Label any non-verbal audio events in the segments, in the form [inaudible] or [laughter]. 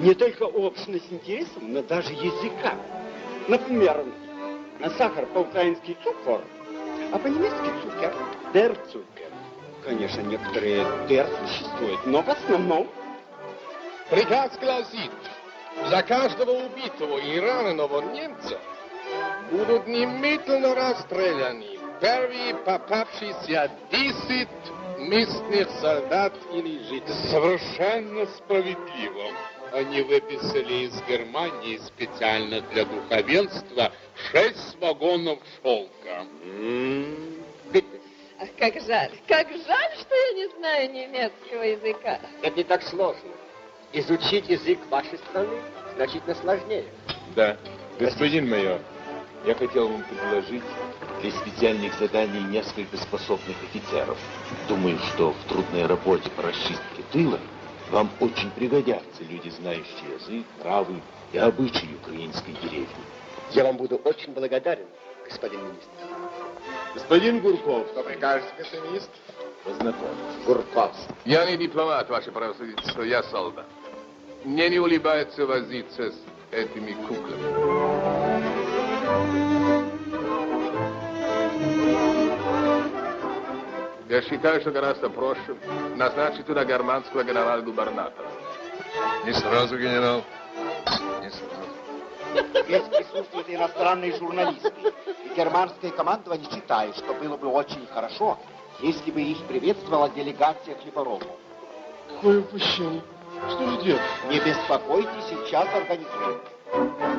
не только общность интересов, но даже языка. Например, на сахар по-украински цукор, а по-немецки цукер, der цукер. Конечно, некоторые der существуют, но в основном Приказ гласит, за каждого убитого и раненого немца будут немедленно расстреляны первые попавшиеся 10 местных солдат или жителей. Совершенно справедливо. Они выписали из Германии специально для духовенства шесть вагонов шелка. Ах, как жаль, как жаль, что я не знаю немецкого языка. Это не так сложно. Изучить язык вашей страны значительно сложнее. Да, господин майор, я хотел вам предложить для специальных заданий несколько способных офицеров. Думаю, что в трудной работе по расчистке тыла вам очень пригодятся люди, знающие язык, нравы и обычаи украинской деревни. Я вам буду очень благодарен, господин министр. Господин Гурков, Что прикажете, господин министр? познакомьтесь. Гурков. Я не дипломат, ваше превосходительство, я солдат. Мне не улыбается возиться с этими куклами. Я считаю, что гораздо проще назначить туда германского генерал-губернатора. Не сразу, генерал. Не сразу. Здесь присутствуют иностранные журналисты. И германское командование считает, что было бы очень хорошо, если бы их приветствовала делегация хлеборобов. Какое упущение. Что же делать? Не беспокойтесь, сейчас организуем.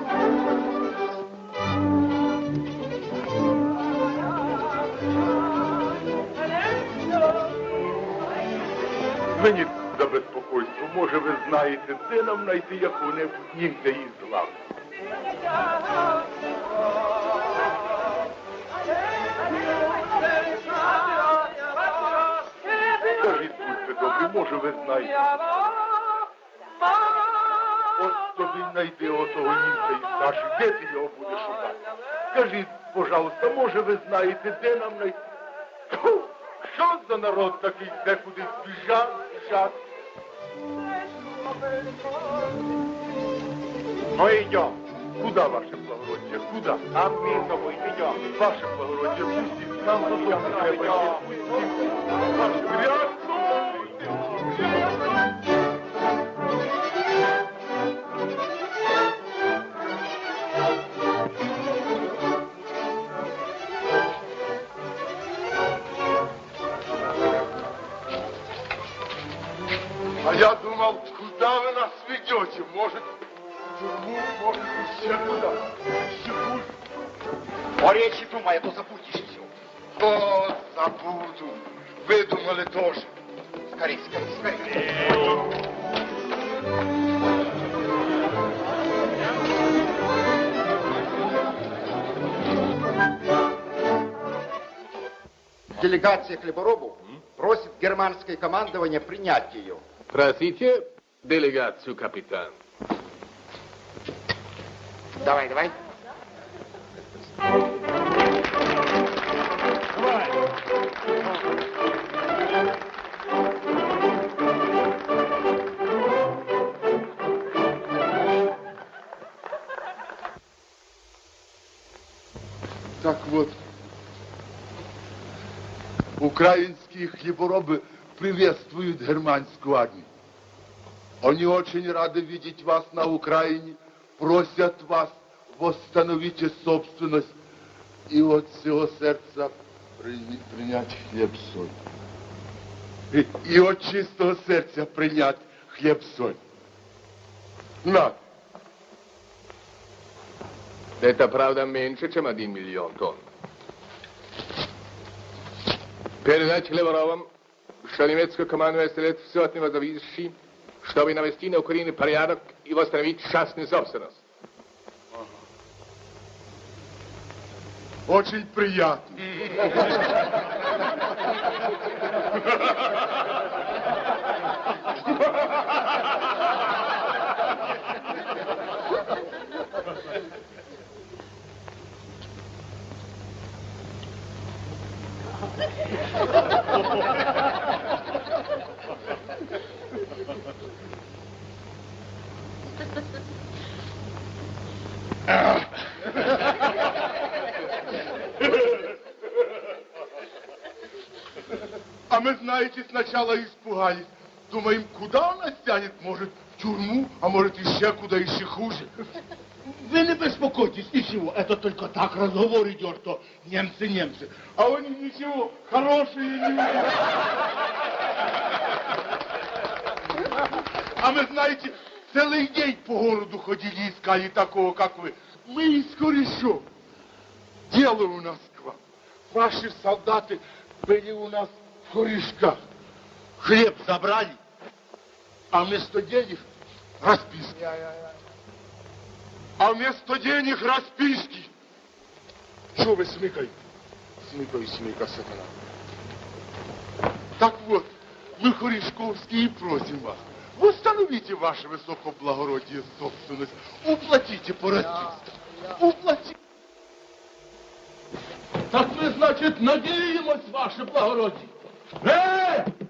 Мені за безпокойство, може ви знаєте, де нам знайти яку-небудь німця із глав? Скажіть, будьте добрі, може ви знаєте. От тобі знайди отого німця із наших, де ти його будеш шукати? Скажіть, пожалуйста, може ви знаєте, де нам знайти? Що за народ такий, де кудись біжать, біжать? Ну идем. Куда, ваше благородие? Куда? А мы с тобой идем. Ваше благородие, пустите. Нам за не треба. Пустите. Ваше грязно! прочим, может, тюрьму, может, ущербную, секунду. О речи думай, а то забудешь все. Вот забуду. Выдумали тоже. Скорей, скорей, скорей. Делегация хлеборобов просит германское командование принять ее. Здравствуйте делегацию, капитан. Давай, давай. Так вот, украинские хлеборобы приветствуют германскую армию. Они очень рады видеть вас на Украине, просят вас восстановите собственность и от всего сердца при- принять хлеб-соль. И, и от чистого сердца принять хлеб-соль. На, Это, правда, меньше, чем один миллион тонн. Передать хлеборобам, что немецкое командование сделает все от него зависящее, чтобы навести на Украине порядок и восстановить частную собственность. очень приятно. А [laughs] мы, знаете, сначала испугались. Думаем, куда он нас тянет? Может, в тюрьму, а может, еще куда, еще хуже. Вы не беспокойтесь, ничего, это только так разговор идет, что немцы, немцы. А они ничего, хорошие люди. А мы, знаете, целый день по городу ходили, искали такого, как вы. Мы из корешов. Дело у нас к вам. Ваши солдаты были у нас в корешках. Хлеб забрали, а вместо денег расписки. А вместо денег расписки. Что вы смыкай? Смыкай, смыкай, сатана. Так вот, мы, Корешковские, просим вас, восстановите ваше высокоблагородие собственность, уплатите по распискам, уплатите. Так мы, значит, надеемся, ваше благородие. Э!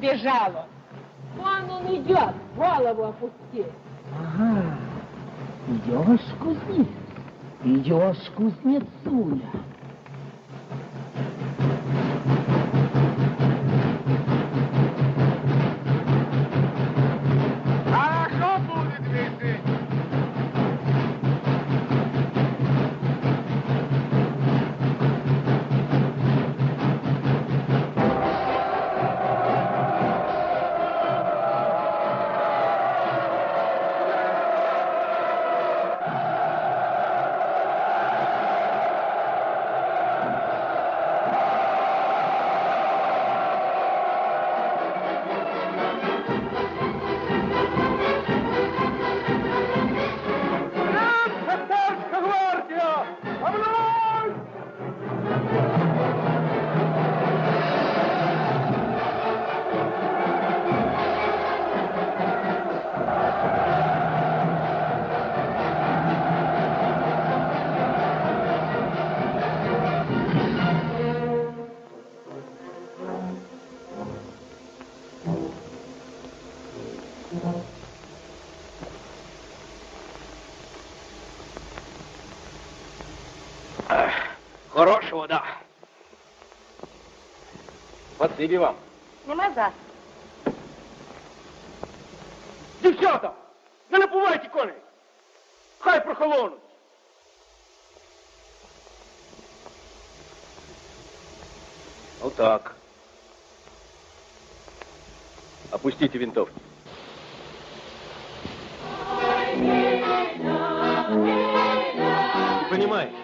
Он. Вон он идет, голову опусти. Ага, идешь, кузнец, идешь, кузнецуля. Спасибо вам. Нема за. Дівчата, не напувайте коней. Хай прохолонуть. Ну так. Опустите винтовки. Не понимаете?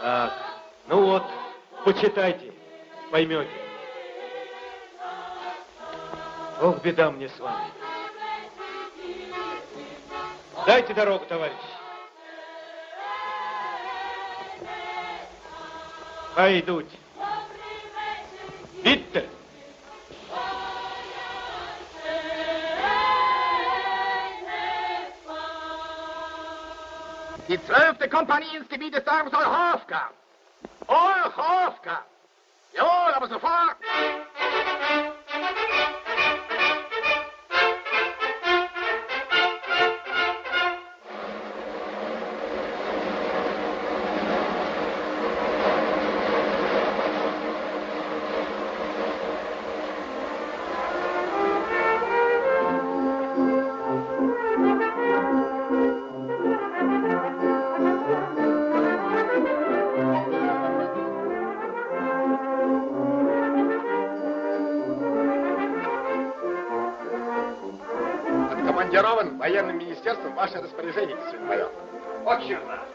Так, ну вот, почитайте, поймете. Ох, беда мне с вами. Дайте дорогу, товарищ. Пойдуть. Видите? Die zwölfte Kompanie ins Gebiet des Darms Olchowka. Olchowka. Jawohl, aber sofort. Военным министерством ваше распоряжение, господин майор. Очень рад.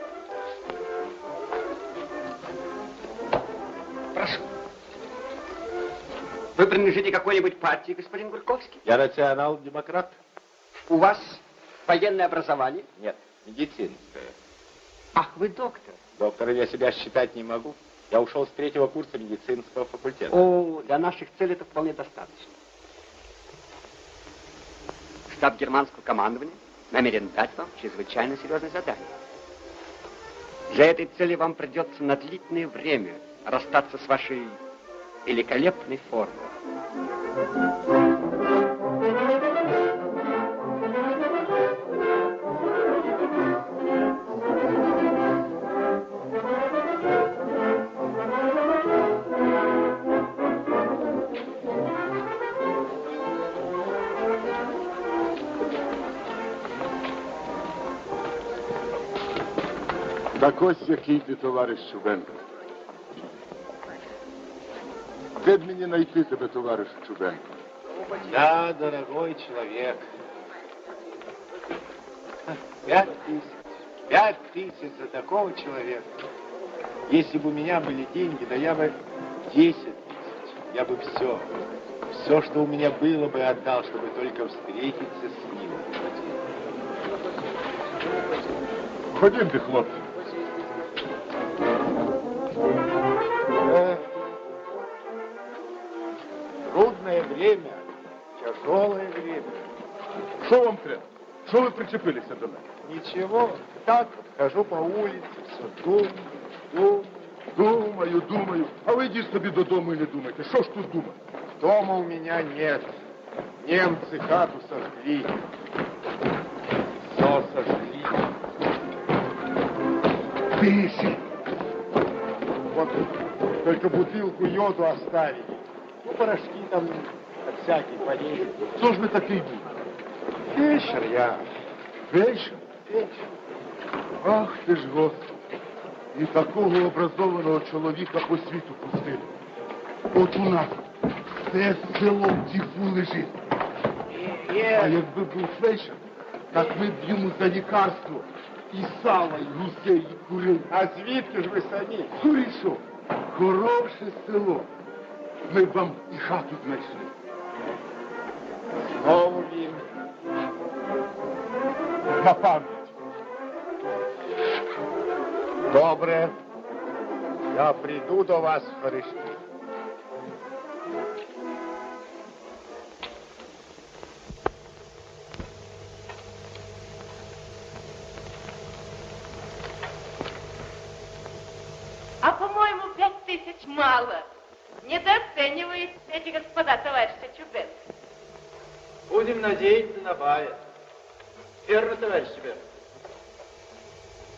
Прошу. Вы принадлежите какой-нибудь партии, господин Гурковский? Я национал-демократ. У вас военное образование? Нет, медицинское. Ах, вы доктор. Доктором я себя считать не могу. Я ушел с третьего курса медицинского факультета. О, для наших целей это вполне достаточно. Штаб германского командования намерен дать вам чрезвычайно серьезное задание. Для этой цели вам придется на длительное время расстаться с вашей великолепной формой. Так ось який ти товариш Чубенко. Де б мені знайти тебе, товариш Чубенко? Да, дорогой человек. Пять тысяч. Пять тысяч за такого человека. Если бы у меня были деньги, да я бы десять тысяч. Я бы все, все, что у меня было бы, отдал, чтобы только встретиться с ним. Ходімте, хлопці. Эх, треба? Що ви причепилися до мене? Ничего, так вот хожу по улице, все думаю, думаю. Думаю, думаю. А ви йдіть собі додому і не думайте. Що ж тут думати? Дома у меня нет. Немцы хату сожгли. Все сожгли. Пиши. Вот только бутылку йоду оставили. Ну, порошки там всякие полезли. Что ж мы так и Вечер я. Вечер, вечер. Ах ти ж, Господи. І такого образованого чоловіка по світу пустили. От у нас все село в діфу лежить. А якби був фельдшер, так ми б йому за лікарство і сала, і гусей, і курей. А звідки ж ви самі? Курішо, хороше село. Ми б вам і хату знайшли. Пам'ять. Добре. Я прийду до вас в Харишки. А, по-моему, пять тысяч мало. Недооценивают эти господа товарища Чубенко. Будем надеяться на бая. Товарищ Чубенко?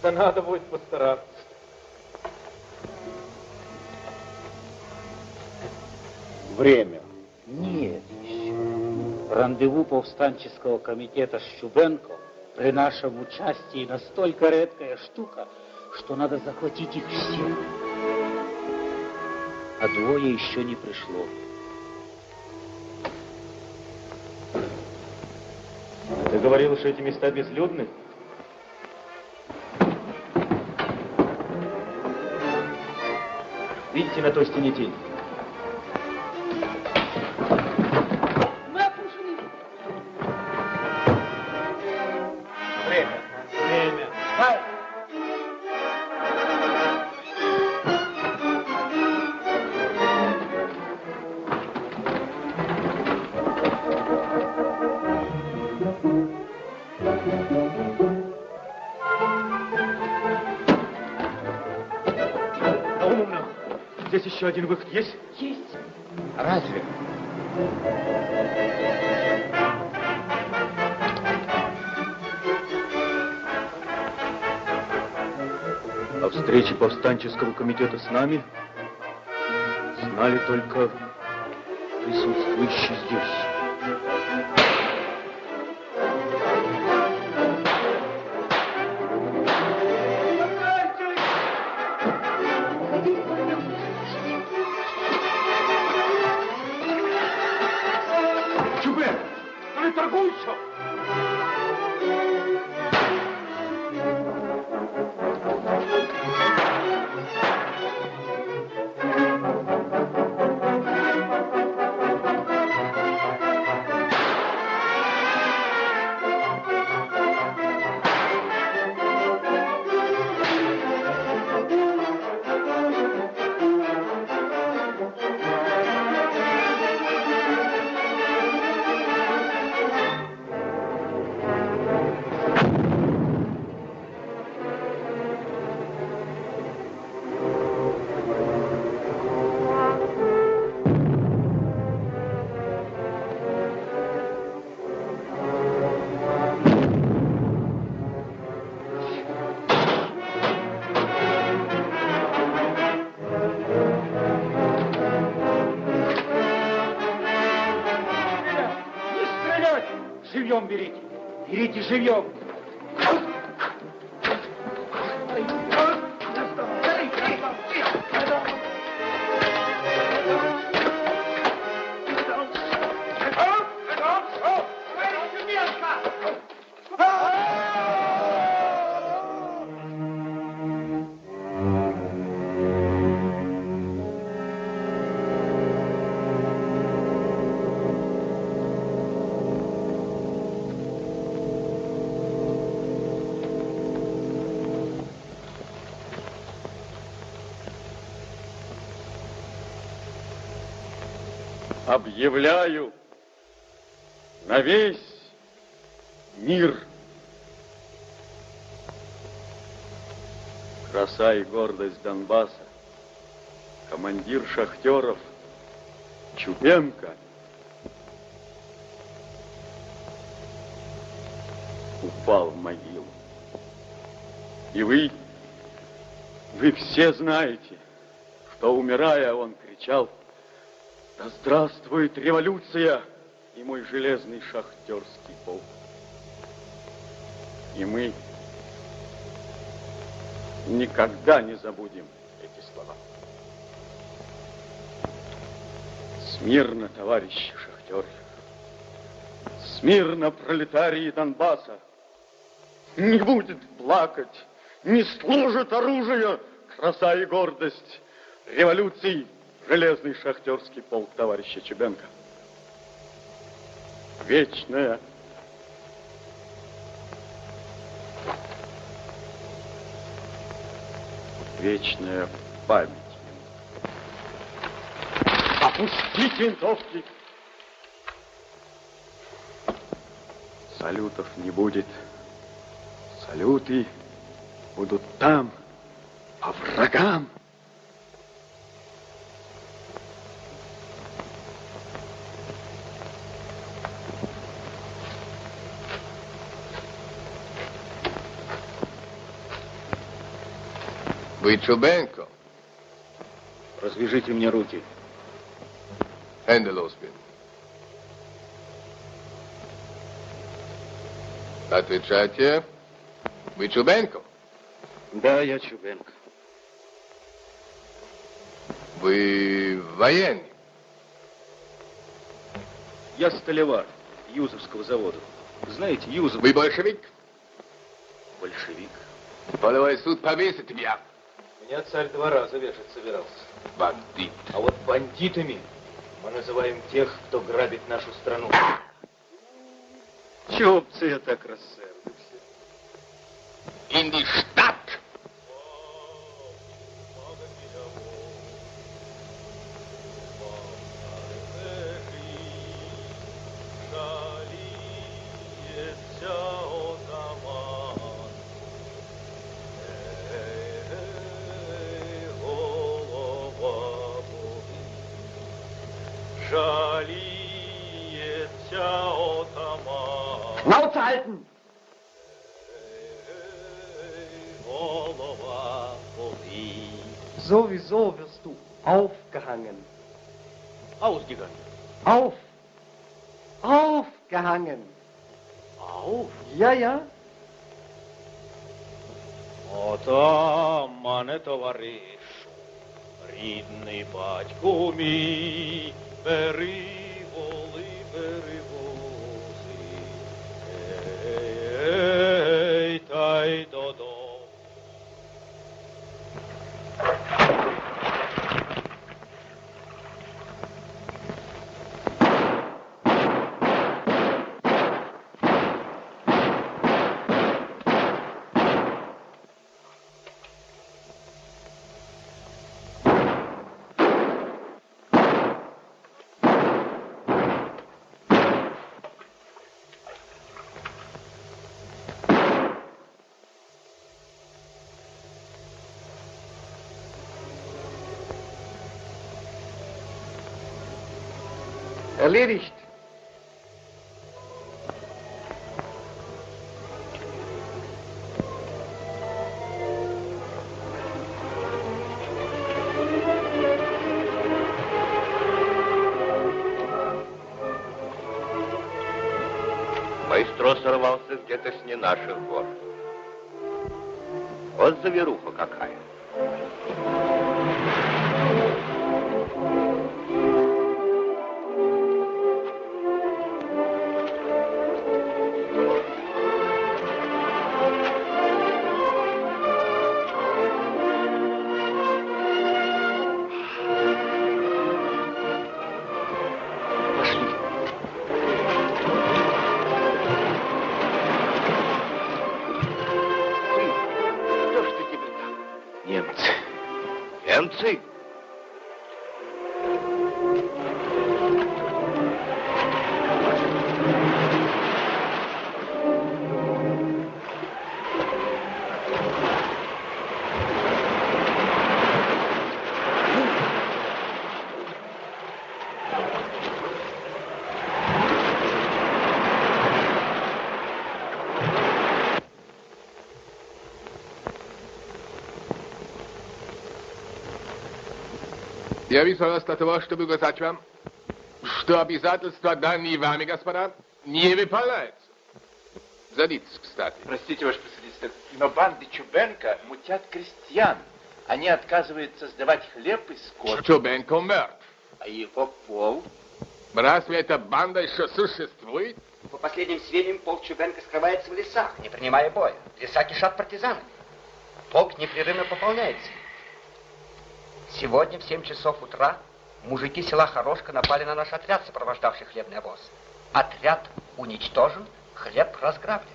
Да надо будет постараться. Время. Нет еще. Рандеву повстанческого комитета с Чубенко при нашем участии настолько редкая штука, что надо захватить их всех. А двое еще не пришло. Ты говорил, что эти места безлюдны? Видите на той стене тень? Один выход есть? Есть. Разве? О встрече повстанческого комитета с нами знали только присутствующие здесь. żywią являю на весь мир. Краса и гордость Донбасса, командир шахтеров Чупенко упал в могилу. И вы, вы все знаете, что, умирая, он кричал – «Да здравствует революция и мой железный шахтерский полк!» И мы никогда не забудем эти слова. Смирно, товарищи шахтеры! Смирно, пролетарии Донбасса! Не будет плакать, не служит оружие, краса и гордость революции железный шахтерский полк товарища Чебенко. Вечная вечная память. Опустить винтовки! Салютов не будет. Салюты будут там, по врагам. Вы Чубенко? Развяжите мне руки. Hände losbinden. Отвечайте. Вы Чубенко? Да, я Чубенко. Вы военный? Я столевар Юзовского завода. Знаете, Юзов... Вы большевик? Большевик. Полевой суд повесит меня. Меня царь два раза вешать собирался. Бандит. А вот бандитами мы называем тех, кто грабит нашу страну. Чего б це я так рассердився? In die Erledigt. Маэстро сорвался где-то с не наших гор. Вот заверуха какая. Я вызвал для того, чтобы сказать вам, что обязательства данные вами, господа, не выполняются. Садитесь, кстати. Простите, ваше превосходительство, но банды Чубенко мутят крестьян. Они отказываются сдавать хлеб и скот. Чубенко мертв. А его пол? Разве эта банда еще существует? По последним сведениям, полк Чубенко скрывается в лесах, не принимая боя. Леса кишат партизанами. Полк непрерывно пополняется. Сегодня в 7 часов утра мужики села Хорошка напали на наш отряд, сопровождавший хлебный обоз. Отряд уничтожен, хлеб разграблен.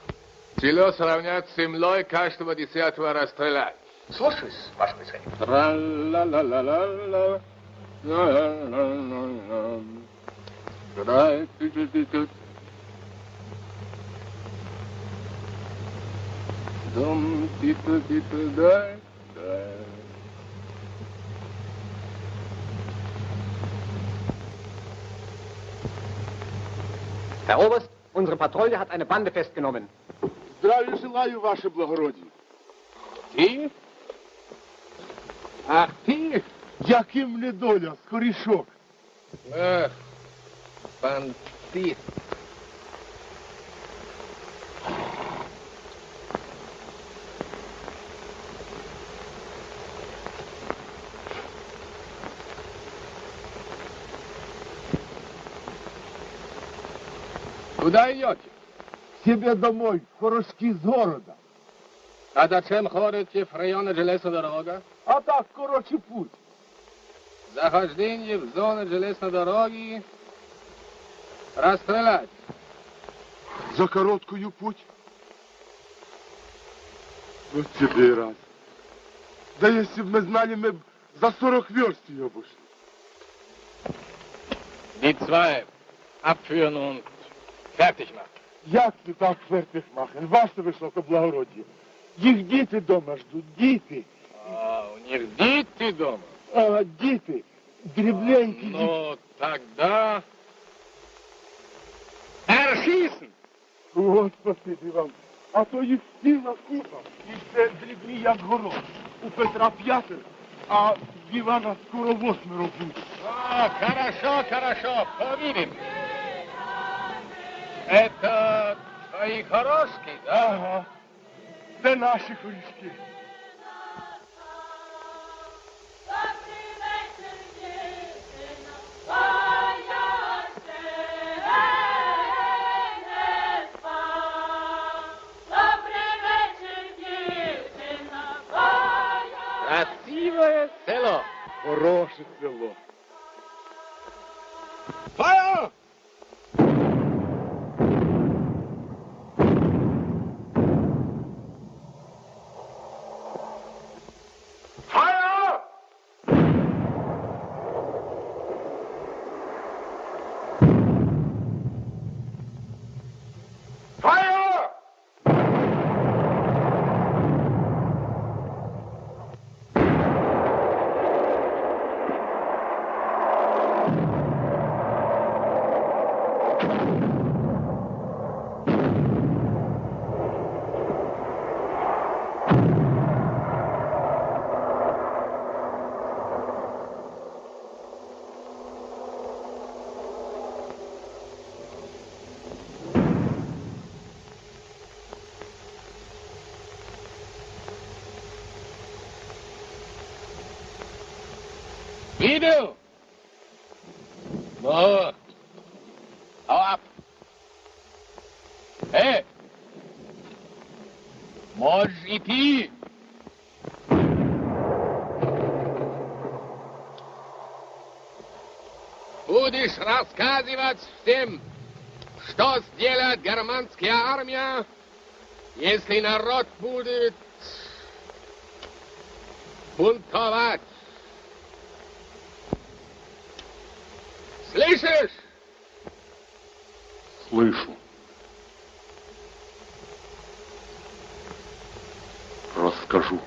Село сравнять с землей, каждого десятого расстрелять. Слушаюсь, ваше происходительство. Тра-ла-ла-ла-ла-ла. Ла-ла-ла-ла-ла. Ра-ту-ту-ту-ту. Дом типа-типа Herr Oberst, unsere Patrouille hat eine Bande festgenommen. Здравия желаю, ваше благородие. Ти? Ах ти? Яким недоля, скорішок. Эх, бандит. Куда идете? Себе домой, в Хорошки з города. А зачем ходите в районе железной дороги? А так, короче, путь. Захождение в зону железной дороги расстрелять. За короткую путь. Вот тебе и раз. Да если бы мы знали, мы б за 40 верст ее обошли. Die zwei abführen und fertig machen. Як ти так фертих махен? Ваше високоблагородіє. Їх діти дома ждуть, діти. А, у них дети дома? А, діти. Дрібненькі діти. Ну, тогда... Erschießen! О, спасибі вам. А то їх ціла купа. І все дрібні, як горох. У Петра п'ятеро, а в Івана скоро восьмеро буде. А, хорошо, хорошо, повидим. Это твои хорошки, да? Ага. Це наші хорішки. Красивое село. Хороше село. Feuer! Рассказывать всем, что сделает германская армия, если народ будет бунтовать. Слышишь? Слышу. Расскажу.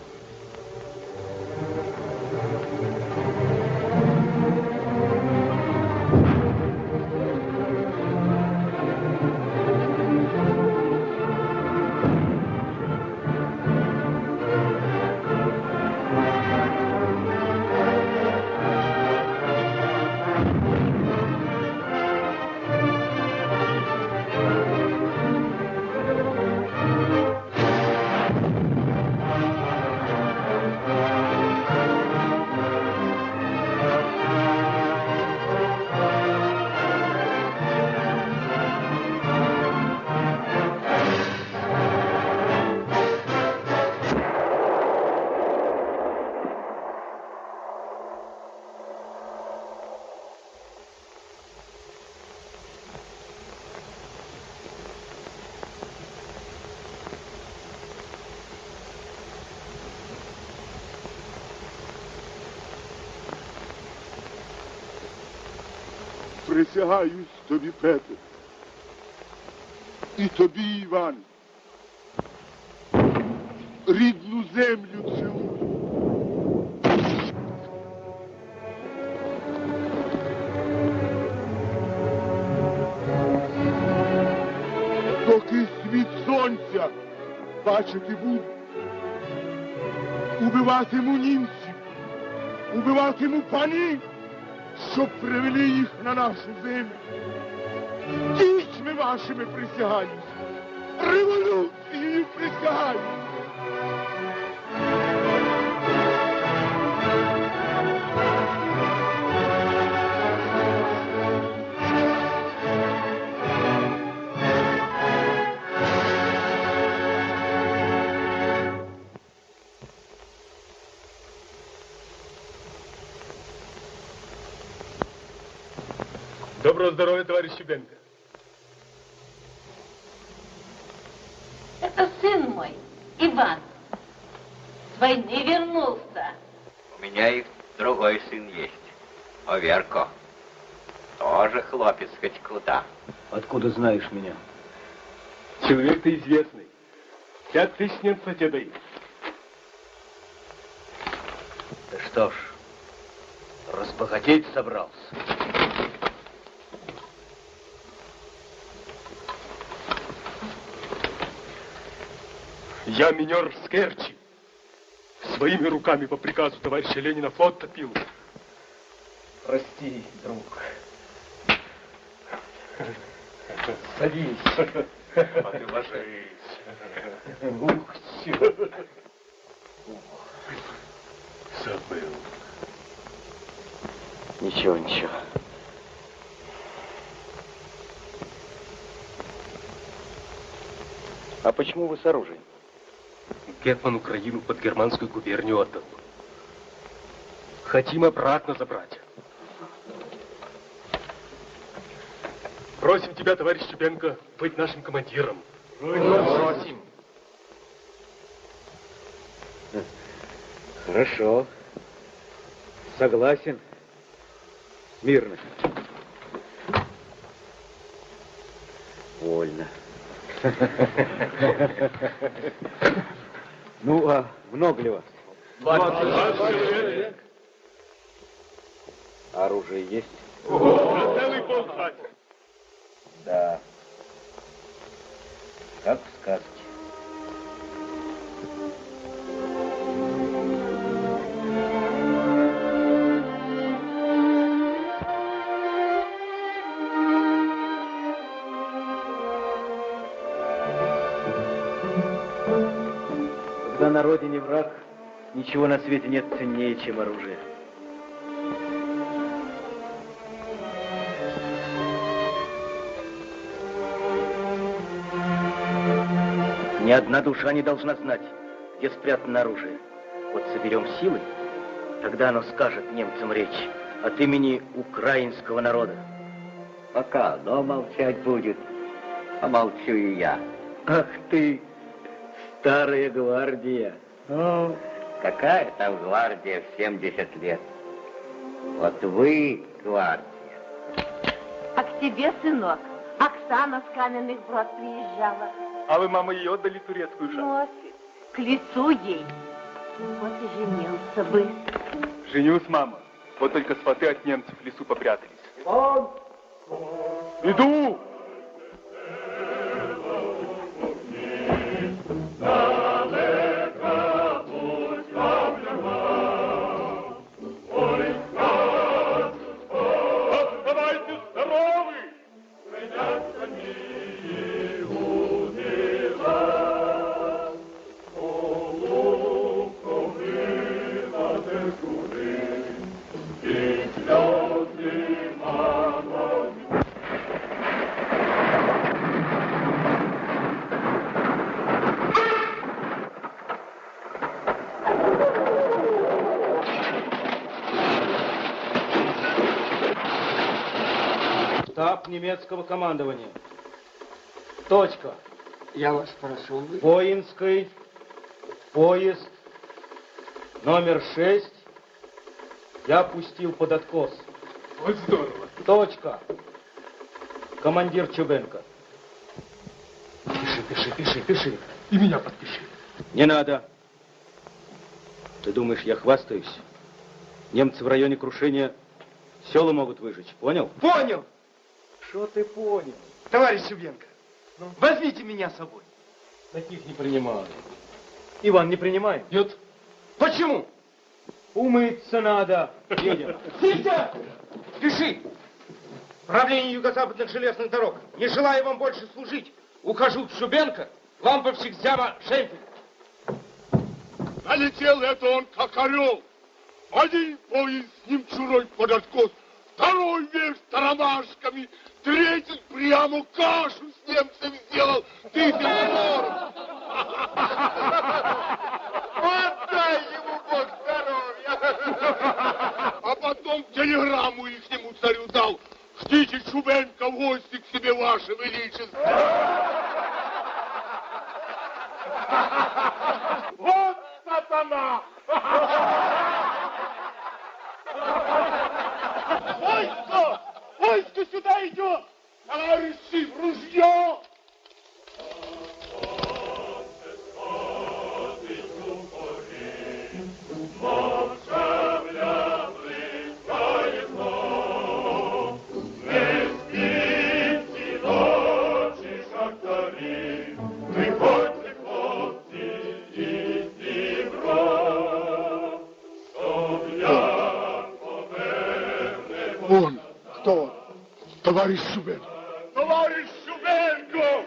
Присягаюсь тобі, Петре. І тобі, Іван. Рідну землю цілую. Доки світ сонця бачити буду, убиватиму німців, убиватиму панів, щоб привели їх на нашу землю. Дітьми вашими присягаюсь, революцією присягаюсь. Здоровья, товарищ Щебенко. Это сын мой, Иван. С войны вернулся. У меня и другой сын есть. Оверко. Тоже хлопец хоть куда. Откуда знаешь меня? Человек ты известный. Пять тысяч немцев тебе дают. Да что ж, разбогатеть собрался. Я минер с Керчи. Своими руками по приказу товарища Ленина флот топил. Прости, друг. Садись. А ты ложись. Ух, чё. Забыл. Ничего, ничего. А почему вы с оружием? Гетман Украину под германскую губернию отдал. Хотим обратно забрать. Просим тебя, товарищ Чубенко, быть нашим командиром. Просим. Хорошо. Согласен. Мирно. Вольно. [laughs] Ну, а много ли вас? Оружие есть? Целый полк Да. Как в сказке. На родине враг, ничего на свете нет ценнее, чем оружие. Ни одна душа не должна знать, где спрятано оружие. Вот соберем силы, тогда оно скажет немцам речь от имени украинского народа. Пока оно молчать будет, помолчу и я. Ах ты, старая гвардия. Ну, какая там гвардия в 70 лет? Вот вы, гвардия. А к тебе, сынок, Оксана с каменных брод приезжала. А вы, мама, ее отдали турецкую шапку? Носит. К лицу ей. Вот и женился бы. Женюсь, мама. Вот только сваты от немцев в лесу попрятались. Иду! Немецкого командования. Точка. Я вас прошу. Воинской. Поезд. Номер шесть. Я пустил под откос. Вот здорово. Точка. командир Чубенко. Пиши, пиши, пиши, пиши. И меня подпиши. Не надо. Ты думаешь, я хвастаюсь? Немцы в районе крушения села могут выжечь, понял? Понял. Что ты понял? Товарищ Чубенко, ну? возьмите меня с собой. Таких не принимаю. Иван, не принимай? Нет. Почему? Умыться надо. Едем. Сидя! Пиши. Правление юго-западных железных дорог. Не желаю вам больше служить. Ухожу в Шубенко. Ламповщик Зяма Шемпель. Налетел это он, как орел. Один поезд с ним чурой под откос, второй вверх тарамашками, третий прямо кашу с немцами сделал. Ты. Вот дай ему Бог здоровья. А потом телеграмму ихнему царю дал. Ждите Чубенко в гости к себе, ваше величество. Вот сатана! Войско! Войско сюда идет! Товарищи, в ружье! Товарищ Шубенко. Товарищ Шубенко!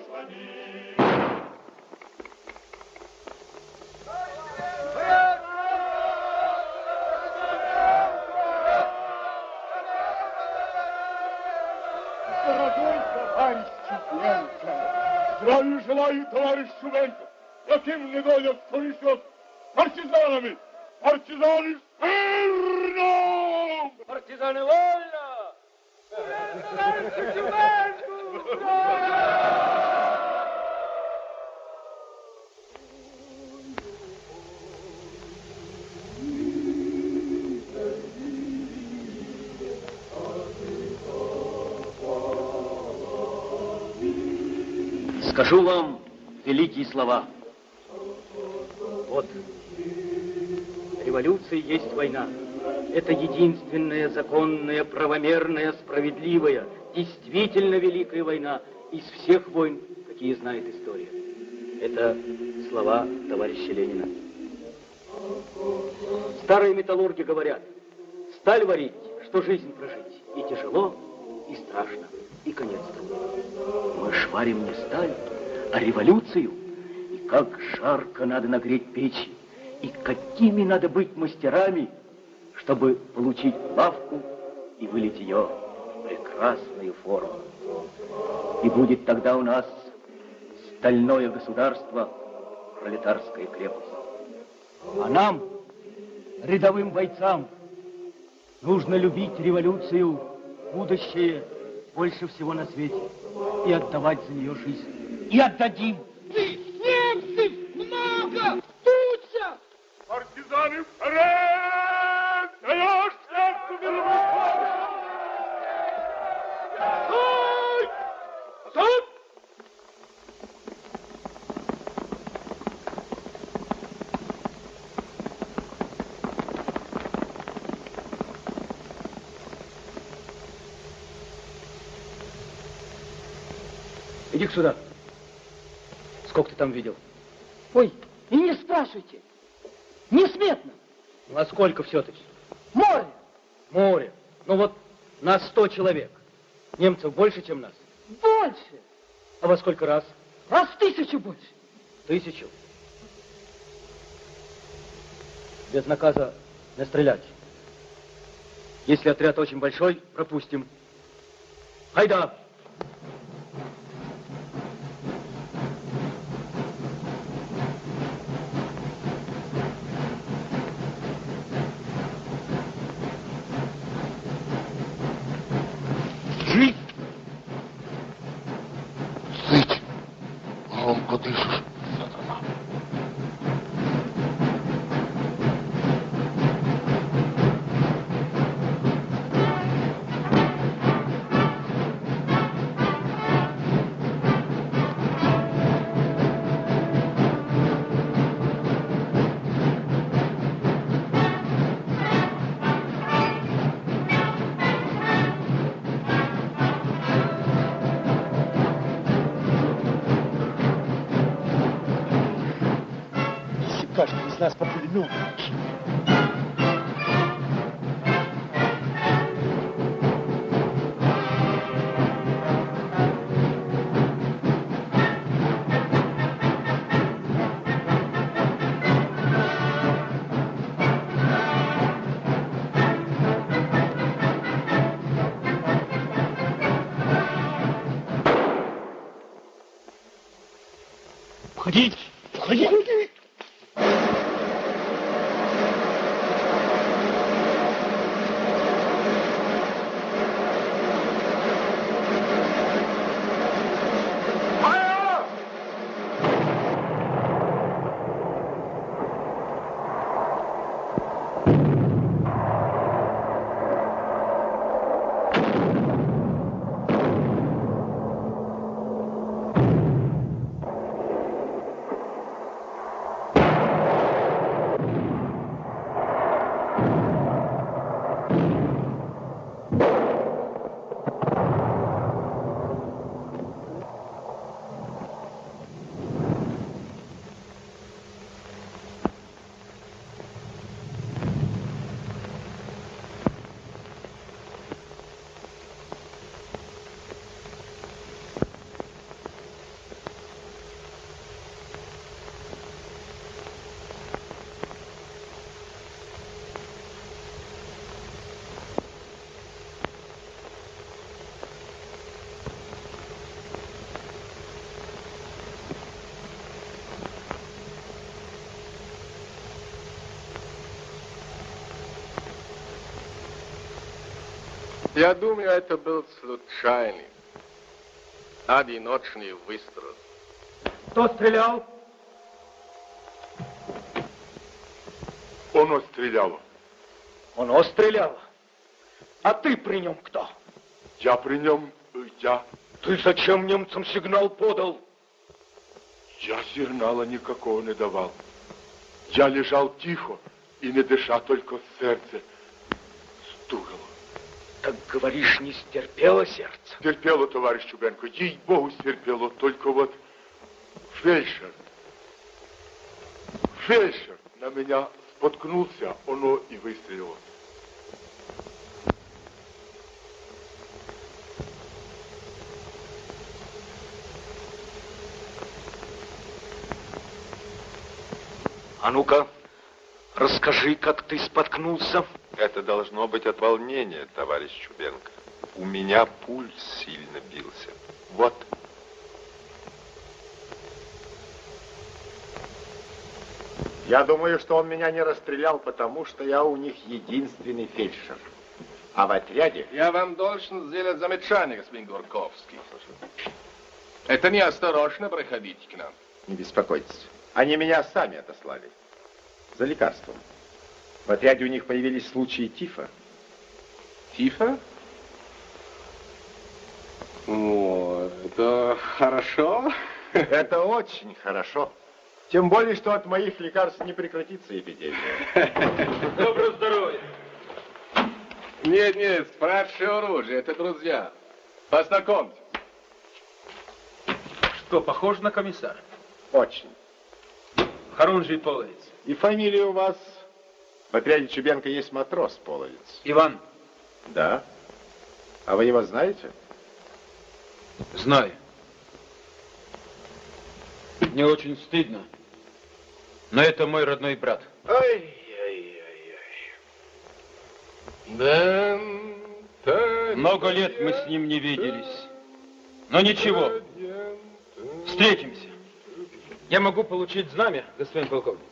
Дорогой товарищ Шубенко! Здравия желаю, товарищ Шубенко! Каким недолем повезет партизанами! Партизаны смирно! Партизаны вольно! Скажу вам великие слова. Вот, революция есть война. Это единственная законная, правомерная, справедливая, действительно великая война из всех войн, какие знает история. Это слова товарища Ленина. Старые металлурги говорят, сталь варить, что жизнь прожить, и тяжело, и страшно, и конец трудно. Мы шварим не сталь, а революцию, и как жарко надо нагреть печи, и какими надо быть мастерами, чтобы получить лавку и вылить ее в прекрасную форму. И будет тогда у нас стальное государство, пролетарская крепость. А нам, рядовым бойцам, нужно любить революцию, будущее больше всего на свете и отдавать за нее жизнь. И отдадим. Немцев много! Партизаны вперед! Даешь сердцу мировую! Стой! Стой! Иди сюда. Сколько ты там видел? Ой, и не спрашивайте. Несметно. Ну, а сколько все-таки? Море. Море. Ну вот нас сто человек. Немцев больше, чем нас. Больше. А во сколько раз? Раз в тысячу больше. Тысячу. Без наказа не стрелять. Если отряд очень большой, пропустим. Айда! Я думаю, это был случайный, одиночный выстрел. Кто стрелял? Оно стреляло. Оно стреляло. А ты при нем кто? Я при нем, э, я, Ты зачем немцам сигнал подал? я сигнала никакого не давал. Я лежал тихо и не дыша, только сердце стукало. Так говоришь, не стерпело сердце? Терпело, товарищ Чубенко, ей-богу, стерпело, только вот фельдшер, фельдшер на меня споткнулся, оно и выстрелило. А ну-ка, расскажи, как ты споткнулся. Это должно быть от волнения, товарищ Чубенко. У меня пульс сильно бился. Вот. Я думаю, что он меня не расстрелял, потому что я у них единственный фельдшер. А в отряде... Я вам должен сделать замечание, господин Горковский. Это неосторожно проходить к нам. Не беспокойтесь. Они меня сами отослали. За лекарством. В отряде у них появились случаи тифа. Тифа? О, это хорошо. Это очень хорошо. Тем более, что от моих лекарств не прекратится эпидемия. Доброго здоровья. Нет, нет, спрашивай оружие, это друзья. Познакомьтесь. Что, похож на комиссара? Очень. Хорунжий Половец. И фамилия у вас... В отряде Чубенко есть матрос Половец. Иван. Да. А вы его знаете? Знаю. Мне очень стыдно. Но это мой родной брат. Да, Много лет мы с ним не виделись. Но ничего. Встретимся. Я могу получить знамя, господин полковник.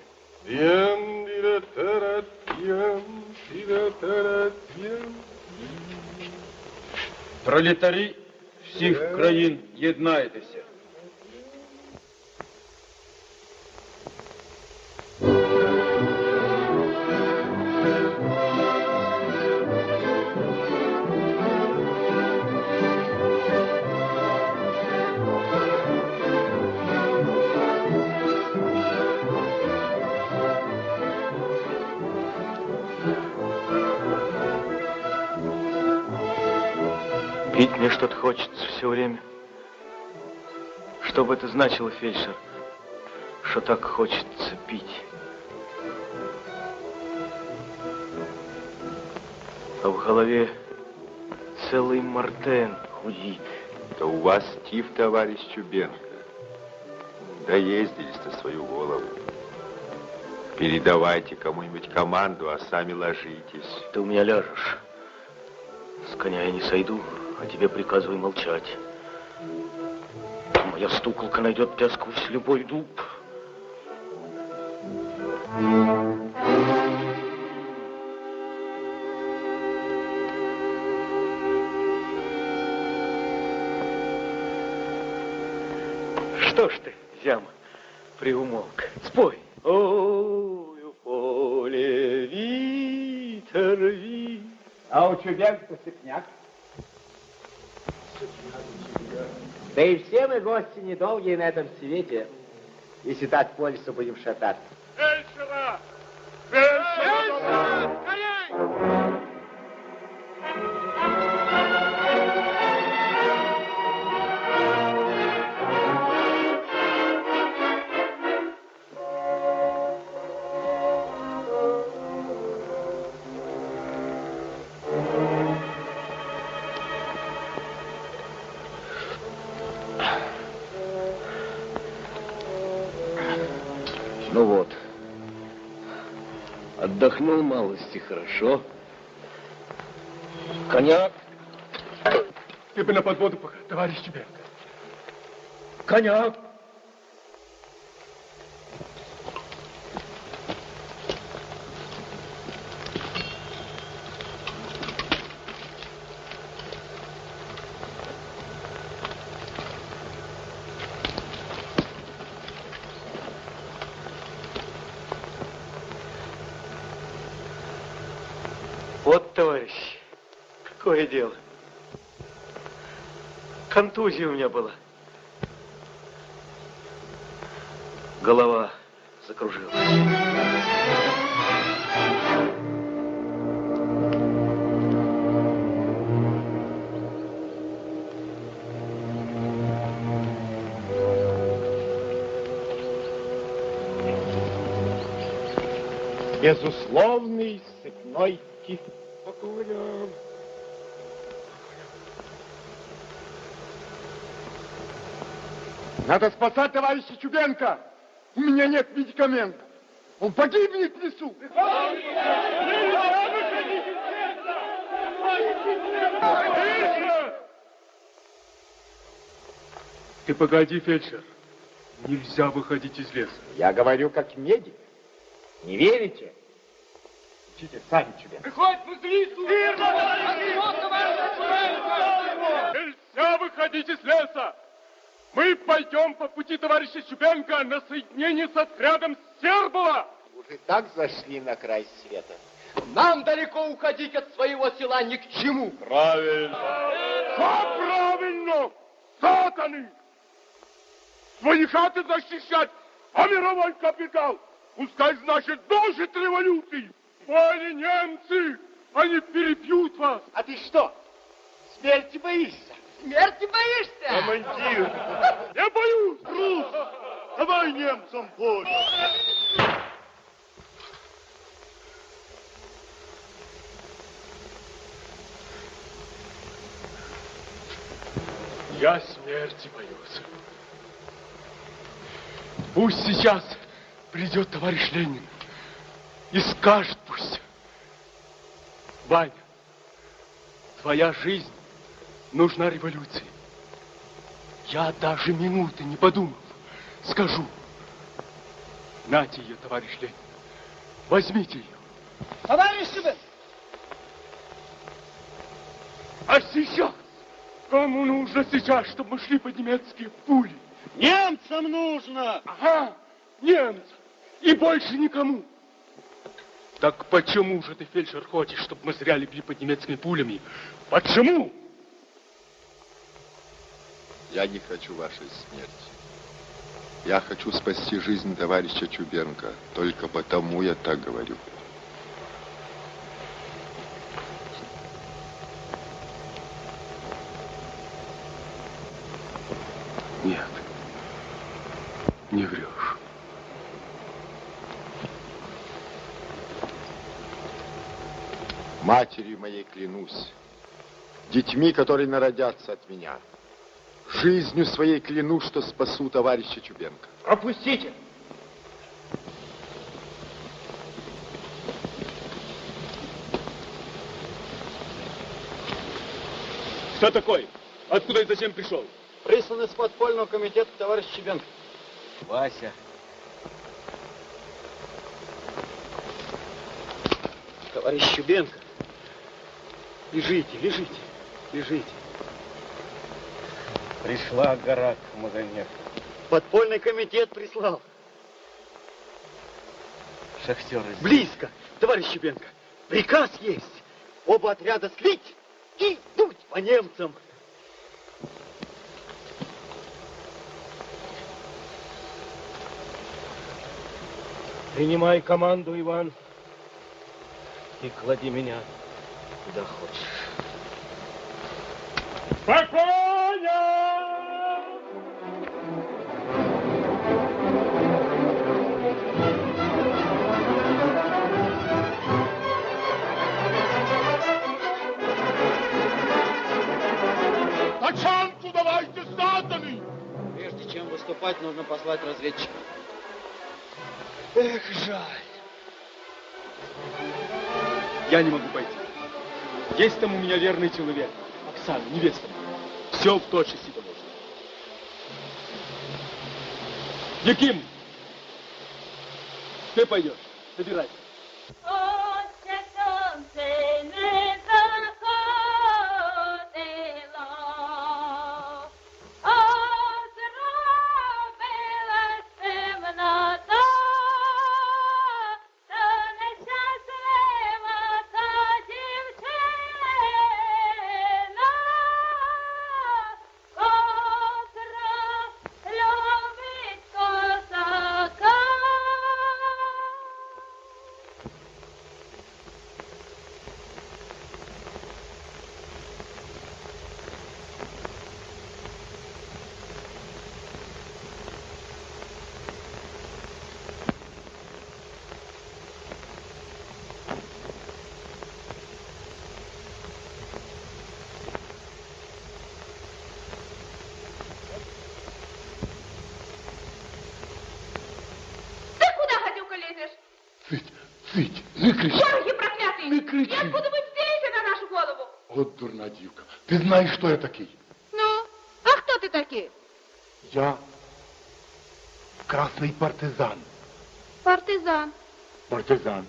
Пролетарі всіх країн єднайтеся. Мне что-то хочется все время. Что бы это значило, фельдшер, что так хочется пить? А в голове целый Мартен худит. Да у вас тиф, товарищ Чубенко. Доездились на свою голову. Передавайте кому-нибудь команду, а сами ложитесь. Ты у меня ляжешь. С коня я не сойду а тебе приказываю молчать. Моя стуколка найдет тебя сквозь любой дуб. Что ж ты, зяма, приумолк? Спой. Ой, у поле витер ви. А у Чубенко сыпняк. Да и все мы гости недолгие на этом свете, если так по лесу будем шататься. Отдохнул малости хорошо. Коня. Ты бы на подводу, пока, товарищ Чубенко. Коня. Вот, товарищ, какое дело. Контузия у меня была. Голова закружилась. Безусловный Надо спасать товарища Чубенко. У меня нет медикаментов. Он погибнет в лесу. Ты погоди, фельдшер. Нельзя выходить из леса. Я говорю как медик. Не верите? Учите сами Чубенко. Приходит в лесу! Нельзя выходить из леса! Мы пойдем по пути товарища Чубенко на соединение с отрядом Сербова! Уже так зашли на край света. Нам далеко уходить от своего села ни к чему. Правильно. Как правильно! Сатаны! Свои хаты защищать, а мировой капитал пускай, значит, дожит революции. Они немцы, они перебьют вас. А ты что, смерти боишься? Смерти боишься? Командир, Я боюсь. трус, давай немцам помощь. Я смерти боюсь. Пусть сейчас придет товарищ Ленин и скажет пусть. Ваня, твоя жизнь нужна революции. Я даже минуты не подумав, скажу. Нате ее, товарищ Ленин. Возьмите ее. Товарищ Шубин! А сейчас? Кому нужно сейчас, чтобы мы шли под немецкие пули? Немцам нужно! Ага, немцам. И больше никому. Так почему же ты, фельдшер, хочешь, чтобы мы зря легли под немецкими пулями? Почему? Я не хочу вашей смерти. Я хочу спасти жизнь товарища Чубенко. Только потому я так говорю. Нет, не врешь. Матерью моей клянусь, детьми, которые народятся от меня, жизнью своей клянусь, что спасу товарища Чубенко. Пропустите! Кто такой? Откуда и зачем пришел? Прислан из подпольного комитета товарищ Чебенко. Вася. Товарищ Чубенко. Лежите, лежите, лежите. Пришла гора к Магомед. Подпольный комитет прислал. Шахтеры. Близко, товарищ Чубенко. Приказ есть. Оба отряда слить и дуть по немцам. Принимай команду, Иван, и клади меня куда хочешь. Спокойно! Давайте заданы! Прежде чем выступать, нужно послать разведчика. Эх, жаль. Я не могу пойти. Есть там у меня верный человек. Оксана, невеста. Все в точности доложено. Яким, ты пойдешь. Собирайся. Знаєш, хто я такий? Ну, а кто ты такие? Я красний партизан. Партизан. Партизан.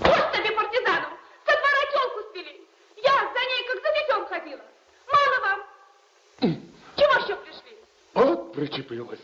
Вот тебе партизану! Со двора телку спили! Я за ней как за детем ходила. Мало вам? Чего еще пришли? От причепилась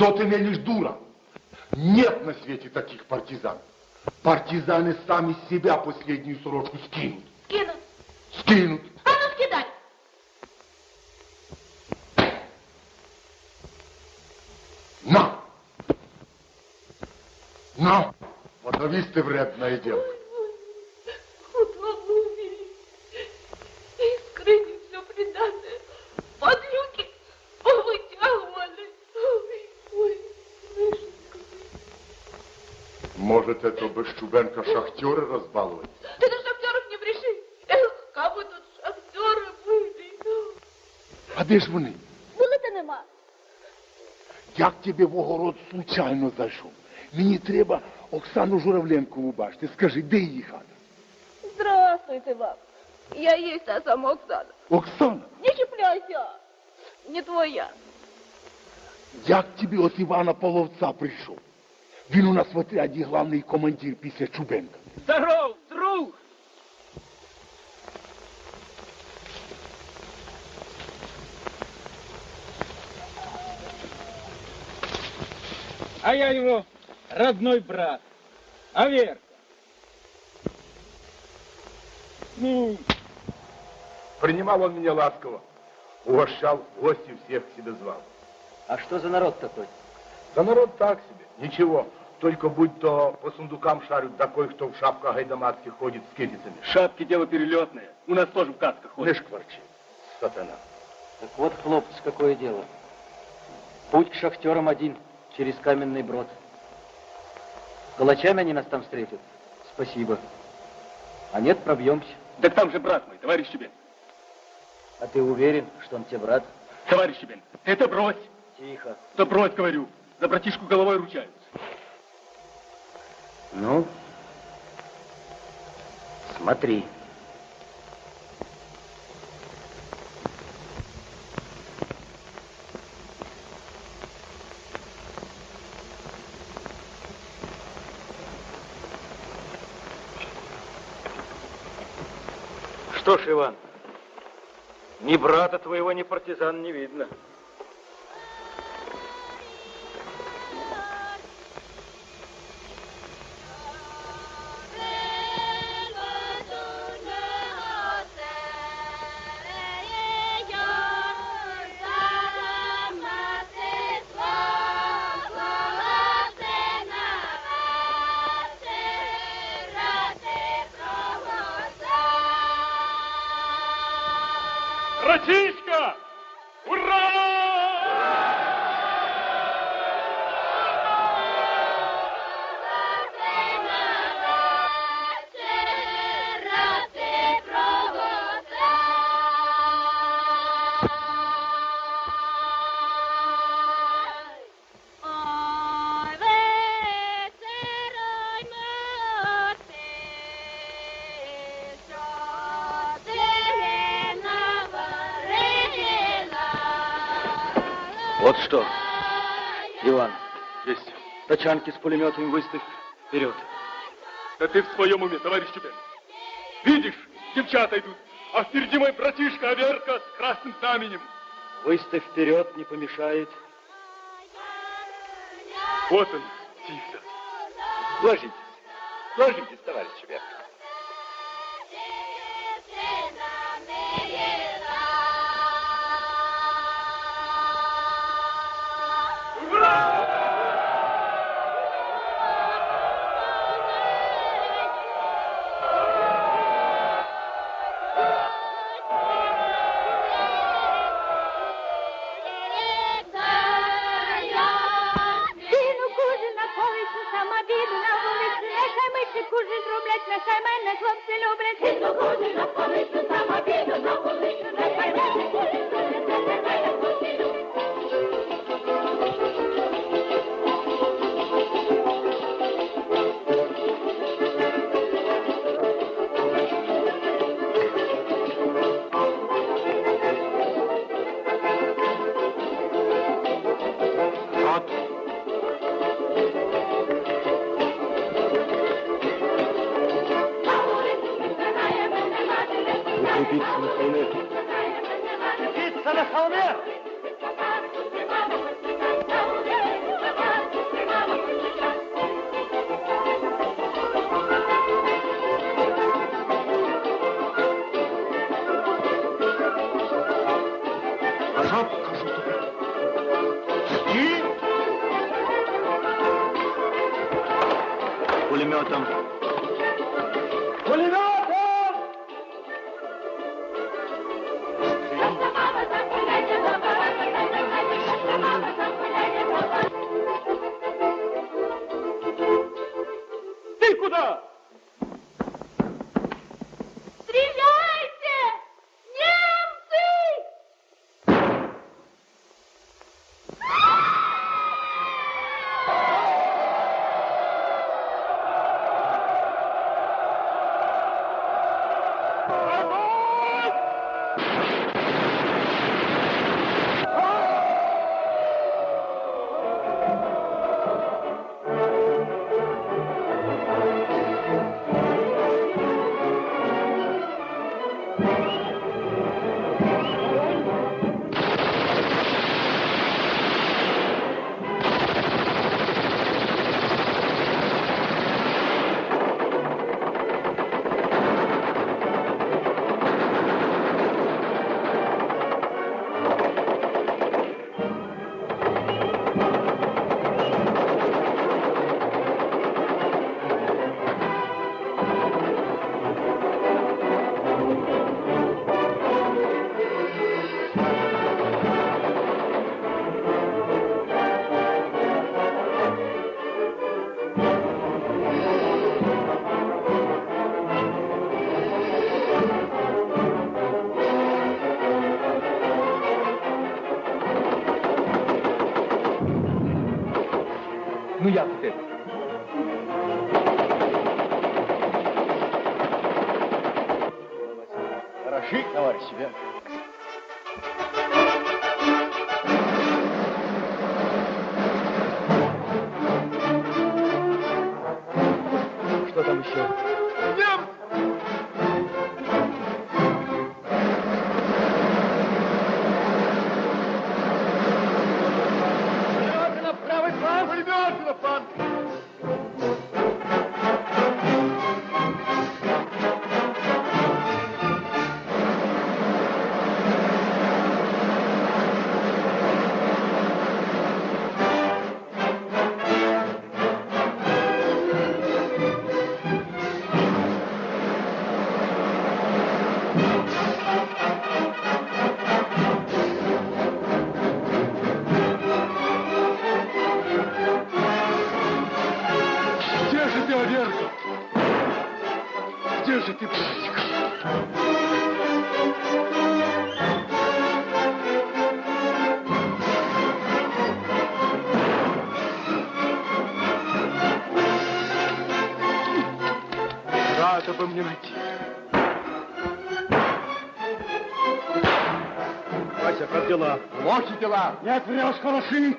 Что ты мелешь, дура? Нет на свете таких партизан. Партизаны сами себя последнюю сорочку скинут. Кинут. Скинут. Случайно зайшов? Мені треба Оксану Журавленкову бачити. Скажи, де її хата? Здравствуйте вам. Я є та сама Оксана. Оксана, Не чіпляйся. Не твоя. як тобі от Івана Половця прийшов? Він у нас в отряді главний командир після Чубенка. Здоров, А я его родной брат. А Верка? Ну, Принимал он меня ласково. Угощал, гости всех к себе звал. А что за народ такой? Да народ так себе, ничего. Только будь то по сундукам шарят, да кое-кто в шапках гайдамацких ходит с китицами. Шапки дело перелетное. У нас тоже в касках ходят. Не шкварчи, сатана. Так вот, хлопцы, какое дело. Путь к шахтерам один, через каменный брод. Калачами они нас там встретят. Спасибо. А нет, пробьемся. Так там же брат мой, товарищ Чубен. А ты уверен, что он тебе брат? Товарищ Чубен, это брось. Тихо. Да брось, говорю. За братишку головой ручаюсь. Ну, смотри. Что ж, Иван, ни брата твоего, ни партизан не видно. Тачанки с пулеметами выставь вперед. Да ты в своем уме, товарищ Чубен. Видишь, девчата идут, а впереди мой братишка Аверка с красным знаменем. Выставь вперед, не помешает. Вот он, Тифся. Ложитесь. Ложитесь, товарищ Верка. кужин роблять, нехай мене хлопці люблять. Сину кужин на колесу, самобіду на вулицю, нехай миші Укрепиться на холме. Птица на холме! Назад, кажу тобі. І Пулеметом. Пулеметом! Какой же ты братик? надо бы мне найти. Вася, как дела? Плохи дела. Нет, врешь, хороши.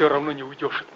все равно не уйдешь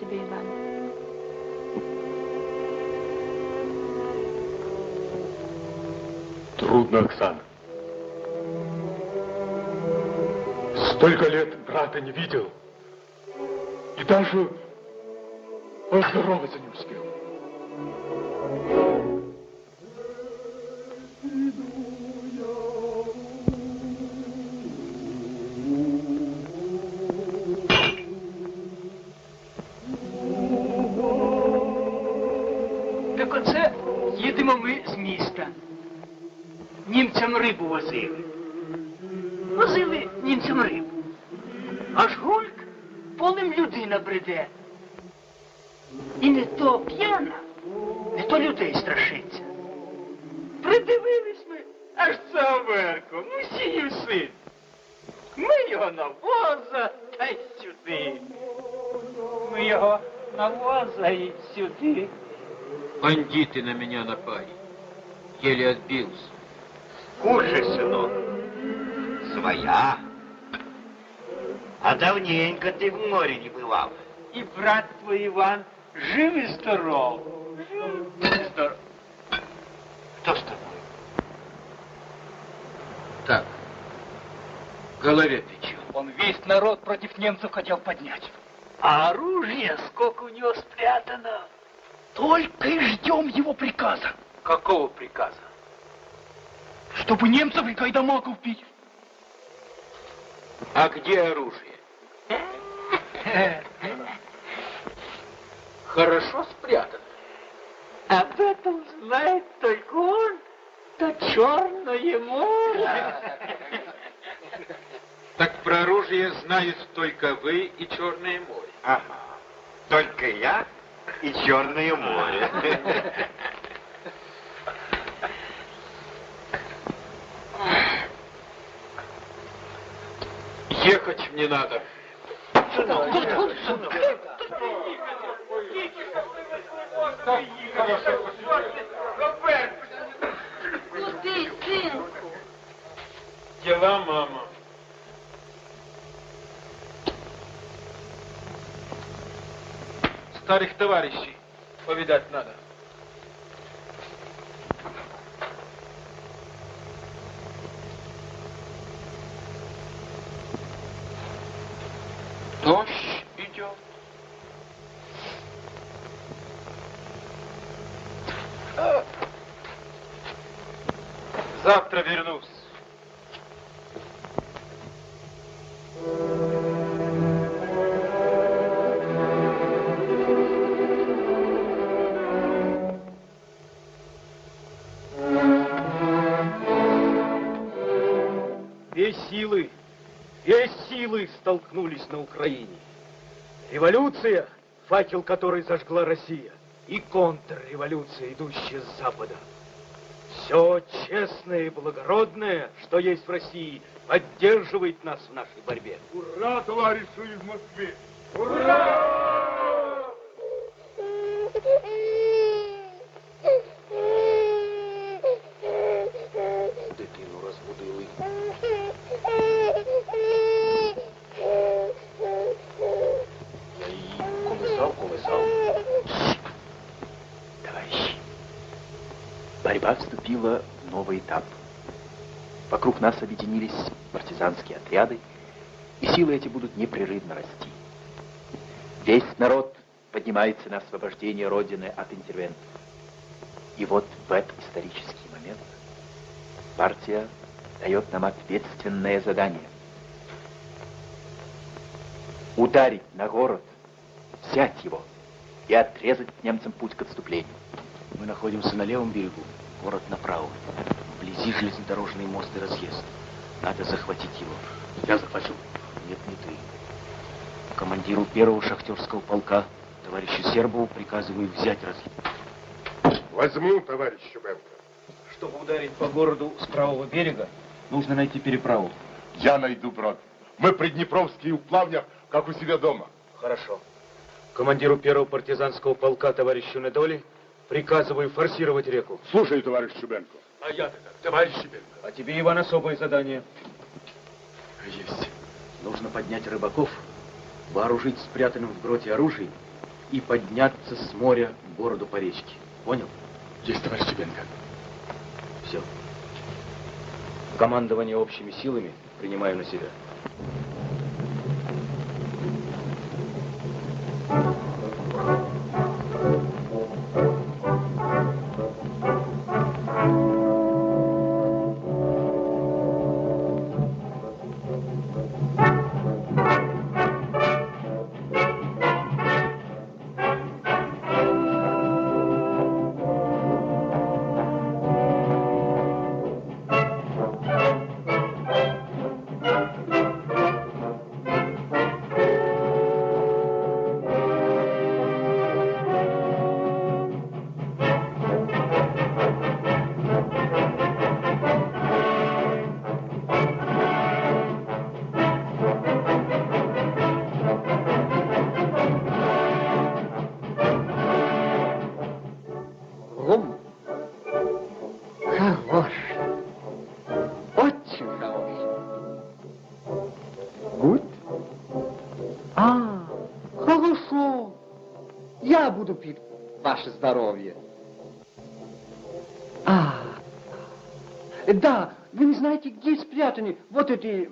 тебе, Иван. Трудно, Оксана. Столько лет брата не видел. И даже возили. Возили німцям рибу. Аж гульк полем людина бреде. І не то п'яна, не то людей страшиться. Придивились ми, аж це Аверко, мусіїв син. Ми його на воза та й сюди. Ми його на воза і сюди. Бандиты на меня напали. Еле отбился. Кушай, сынок. Своя. А давненько ты в море не бывал. І брат твій Іван жив і здоров. Жив і здоров. Кто с тобой? Так, в голове печет. Он весь народ против немцев хотел поднять. А оружие сколько у него спрятано. Только и ждем его приказа. Какого приказа? Чтобы немцев и кайдамаков бить. А где оружие? [laughs] Хорошо спрятано. Об этом знает только он, то Черное море. [laughs] Так про оружие знают только вы и Черное море. Ага. Только я и Черное море. [laughs] Ехать мне надо. Куди, синку? Дела, мама. Старых товарищей повидать надо. dos на Украине. Революция, факел которой зажгла Россия, и контрреволюция, идущая с Запада. Все честное и благородное, что есть в России, поддерживает нас в нашей борьбе. Ура, товарищи из Москвы! Дитину этап. Вокруг нас объединились партизанские отряды, и силы эти будут непрерывно расти. Весь народ поднимается на освобождение Родины от интервентов. И вот в этот исторический момент Партия дает нам ответственное задание. Ударить на город, взять его и отрезать немцам путь к отступлению. Мы находимся на левом берегу, город направо. Вблизи железнодорожный мост и разъезд. Надо захватить его. Я захвачу. Нет, не ты. Командиру первого шахтерского полка, товарищу Сербову, приказываю взять разъезд. Возьму, товарищ Чубенко. Чтобы ударить по городу с правого берега, нужно найти переправу. Я найду брод. Мы приднепровские у плавнях, как у себя дома. Хорошо. Командиру первого партизанского полка, товарищу Недоли, приказываю форсировать реку. Слушай, товарищ Чубенко. А я-то как? Товарищ Чубенко. А тебе, Иван, особое задание. Есть. Нужно поднять рыбаков, вооружить спрятанным в гроте оружием и подняться с моря к городу по речке. Понял? Есть, товарищ Чубенко. Все. Командование общими силами принимаю на себя. Пить ваше здоровье. А, да, вы не знаете, где спрятаны вот эти...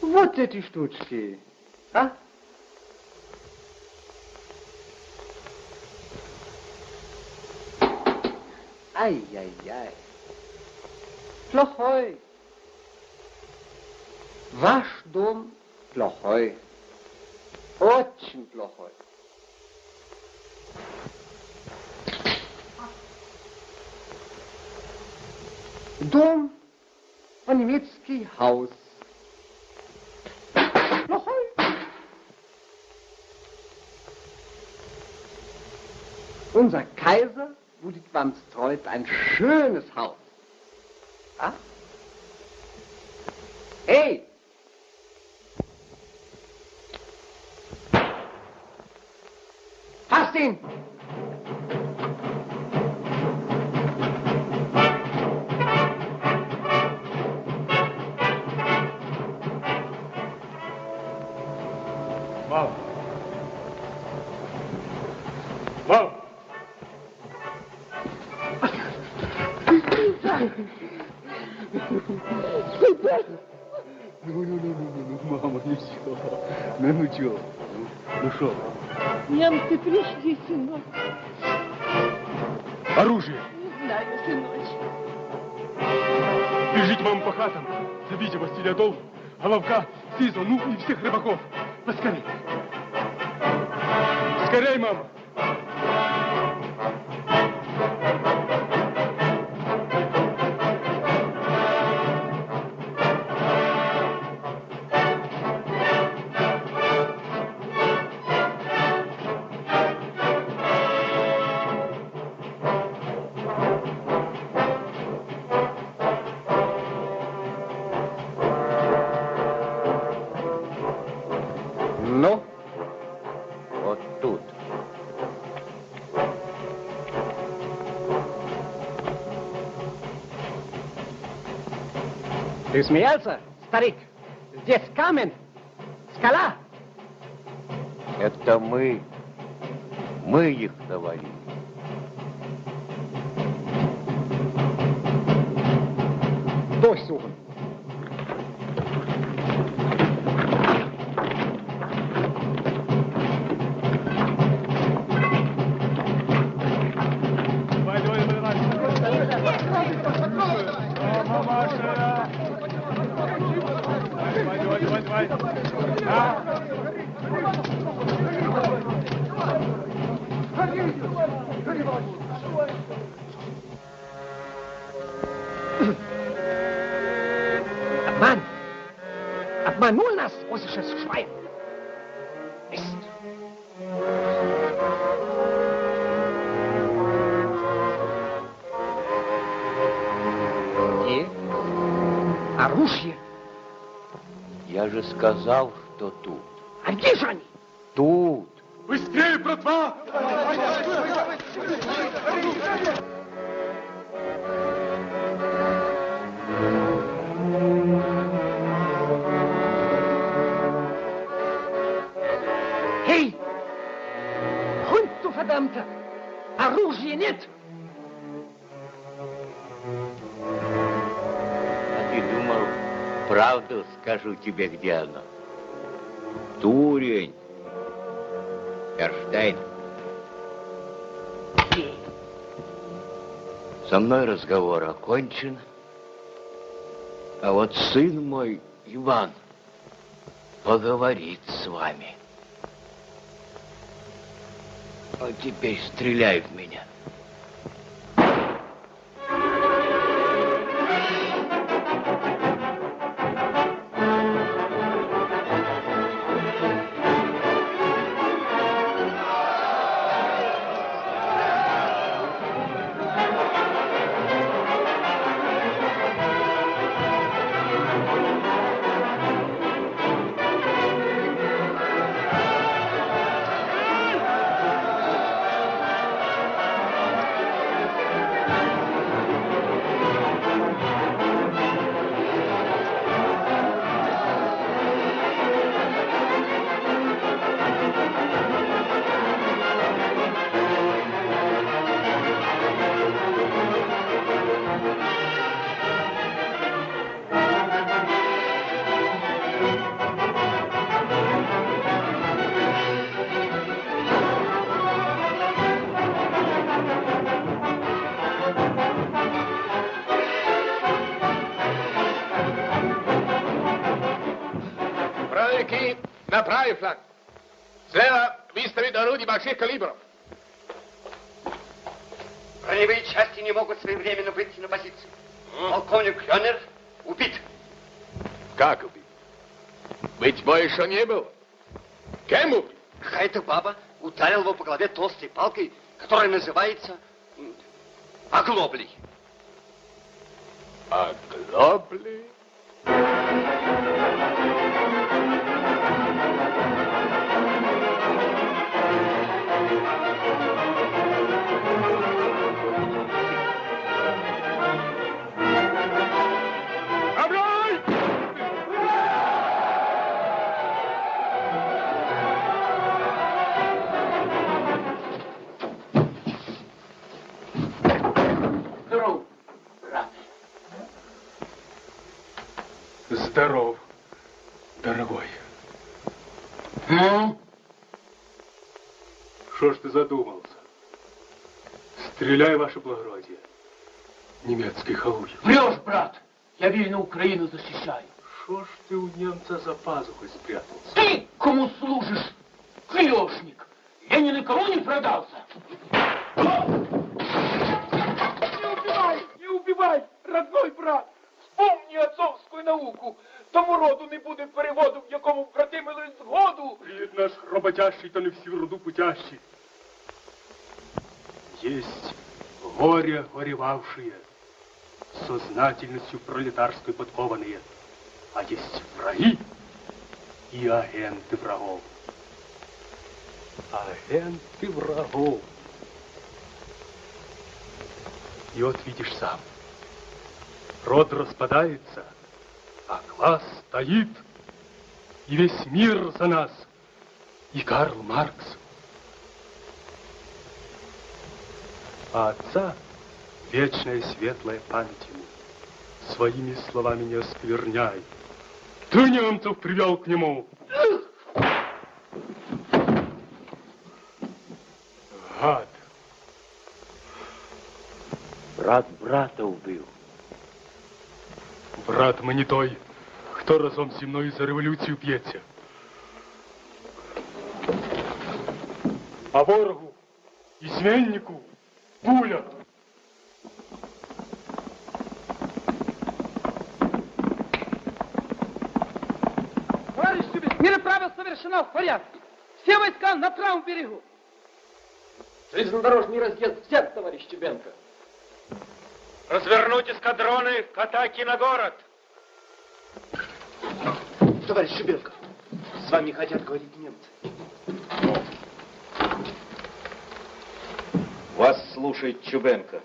вот эти штучки. А? Ай-яй-яй. Плохой. Ваш дом плохой. Очень плохой. Дом по-немецки Haus. Плохой. Unser Kaiser будет вам строить ein schönes Haus. А? Эй! Fasst ihn! Немцы пришли, сынок. Оружие! Не знаю, сыночек. Бежите, мама, по хатам. Зовите Василия Долу, Головка, Сизу, ну и всех рыбаков. Поскорей. Скорей, мама. Ты смеялся, старик? Здесь камень, скала. Это мы. Мы их навалили. Же сказал, что тут. А где же они? Скажу тебе, где оно? Дурень. Эрштейн. Со мной разговор окончен. А вот сын мой, Иван, поговорит с вами. А теперь стреляй в меня. Выставить орудий больших калибров. Броневые части не могут своевременно выйти на позицию. Полковник Хёнер убит. Как убит? Быть больше не было. Кем убит? Какая-то баба ударила его по голове толстой палкой, которая называется м, оглоблей. Здоров, дорогой. Ну? Что ж ты задумался? Стреляй, ваше благородие. Немецкий халуй. Врешь, брат! Я верно Украину защищаю. Что ж ты у немца за пазухой спрятался? Ты кому служишь, клешник? Я ни на кого не продался. Не убивай, не убивай, родной брат. Вспомни отцовську науку. Тому роду не буде переводу, в якому вкратимили згоду. Рід наш роботящий, та не всі в роду путящий. Есть горе горевавшие, сознательностью пролетарской подкованные, а есть враги и агенты врагов. Агенты врагов. И вот видишь сам, род распадается, а класс стоит, и весь мир за нас, и Карл Маркс. А отца вечная светлая память ему. Своими словами не оскверняй. Ты немцев привел к нему. Гад. Брат брата убил. Брат мы не той, Хто разом зі мною за революцію п'ється? А ворогу і зміннику пуля. Товарищ Чубин, переправа совершена в порядке. Все войска на правом берегу. Железнодорожный разъезд взят, товарищ Чубенко. Развернуть эскадроны к атаке на город. Товарищ Чубенко, с вами хотят говорить немцы. Вас слушает Чубенко.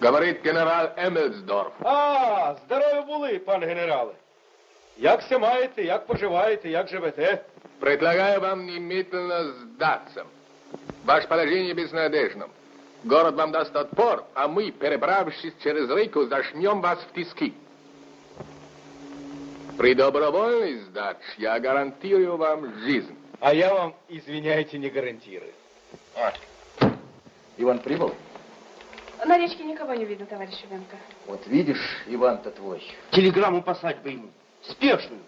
Говорит генерал Емельсдорф. А, здорові були, пан генерале. Як се маєте, як поживаєте, як живете? Предлагаю вам немедленно сдаться. Ваше положение безнадежно. Город вам даст отпор, а мы, перебравшись через реку, зажмем вас в тиски. При добровольной сдаче я гарантирую вам жизнь. А я вам, извиняйте, не гарантирую. Иван прибыл? На речке никого не видно, товарищ Чубенко. Вот видишь, Иван-то твой. Телеграмму послать бы ему. Спешную.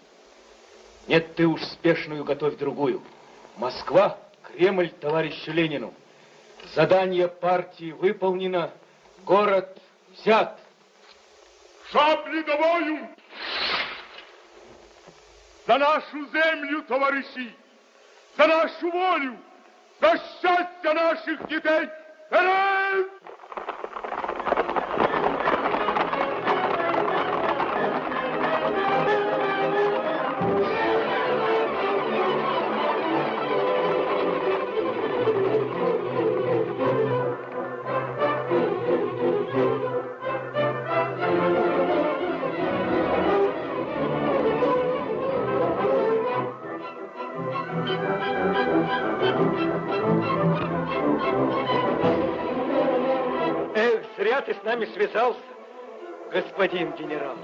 Нет, ты уж спешную готовь другую. Москва, Кремль товарищу Ленину. Задание партии выполнено, город взят. Шаблі до бою! За нашу землю, товариші! За нашу волю! За щастя наших дітей! Вперед! Нами связался, господин генерал.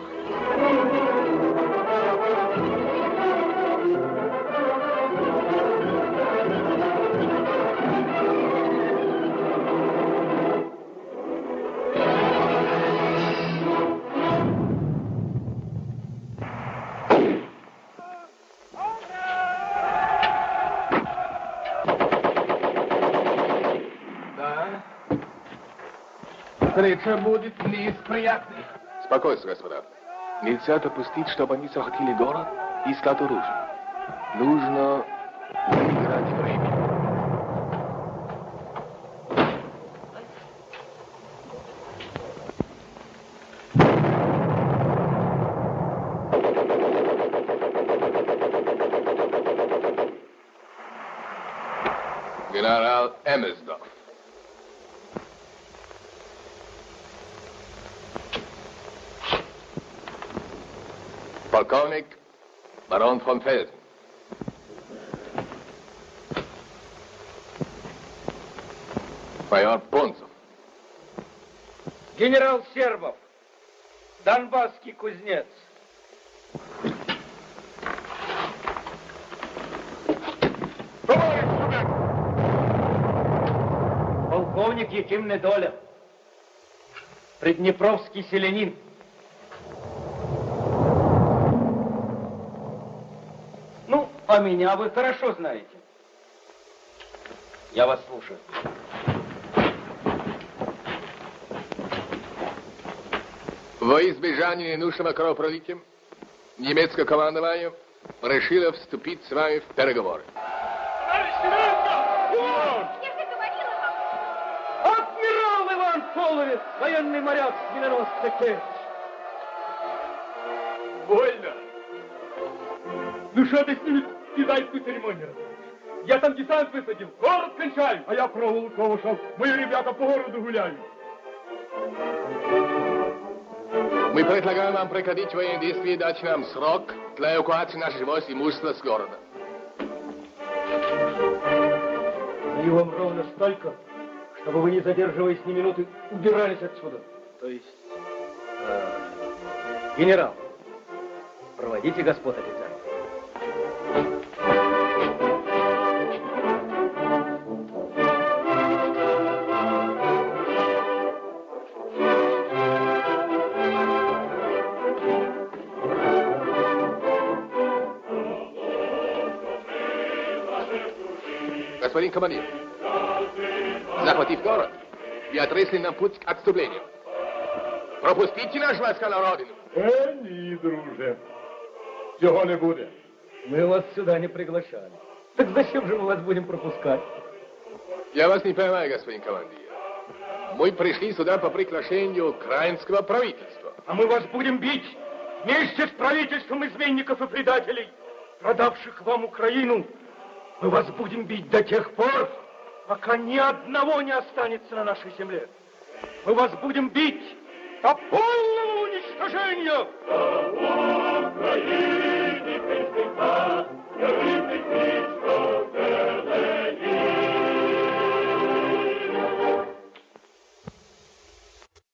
Встреча будет не из приятных. Спокойствие, господа. Нельзя допустить, чтобы они захватили город и искать оружие. Нужно выиграть время. Генерал Эммельсдорф. Полковник барон фон Фельден. Майор Пунцев. Генерал Сербов, Донбасский кузнец. Полковник Яким Недоля, Приднепровский селянин. А меня вы хорошо знаете. Я вас слушаю. Во избежание ненужного кровопролития немецкое командование решило вступить с вами в переговоры. Адмирал Иван Половец, военный моряк с миноносца Керчь. Больно. Ну что ты с ними кидайскую церемонию? Я там десант высадил, город кончаю, а я проволоку ушел. Мои ребята по городу гуляют. Мы предлагаем вам прекратить военные действия и дать нам срок для эвакуации наших войск и имущества с города. Даю вам ровно столько, чтобы вы, не задерживаясь ни минуты, убирались отсюда. То есть, э, генерал, проводите господ офицеров. Командир, захватив город, и отрысли нам путь к отступлению. Пропустите наш войска на родину. Е, ні, друже. Цього не буде. Мы вас сюда не приглашали. Так зачем же мы вас будем пропускать? Я вас не понимаю, господин командир. Мы пришли сюда по приглашению украинского правительства. А мы вас будем бить вместе с правительством изменников и предателей, продавших вам Украину. Мы вас будем бить до тех пор, пока ни одного не останется на нашей земле. Мы вас будем бить до полного уничтожения. Украине,